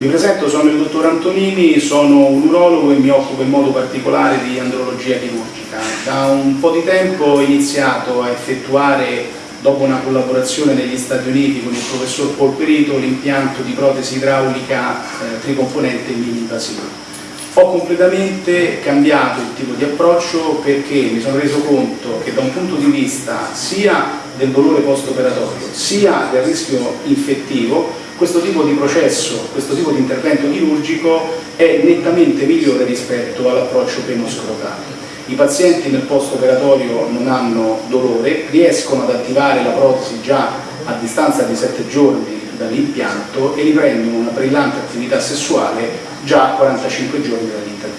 Mi presento, sono il dottor Antonini, sono un urologo e mi occupo in modo particolare di andrologia chirurgica. Da un po' di tempo ho iniziato a effettuare, dopo una collaborazione negli Stati Uniti con il professor Polperito, l'impianto di protesi idraulica eh, tricomponente mini-invasiva. Ho completamente cambiato il tipo di approccio perché mi sono reso conto che da un punto di vista sia del dolore post-operatorio sia del rischio infettivo questo tipo di processo, questo tipo di intervento chirurgico è nettamente migliore rispetto all'approccio penoscrotale. I pazienti nel post-operatorio non hanno dolore, riescono ad attivare la protesi già a distanza di 7 giorni dall'impianto e riprendono una brillante attività sessuale già a 45 giorni dall'intervento.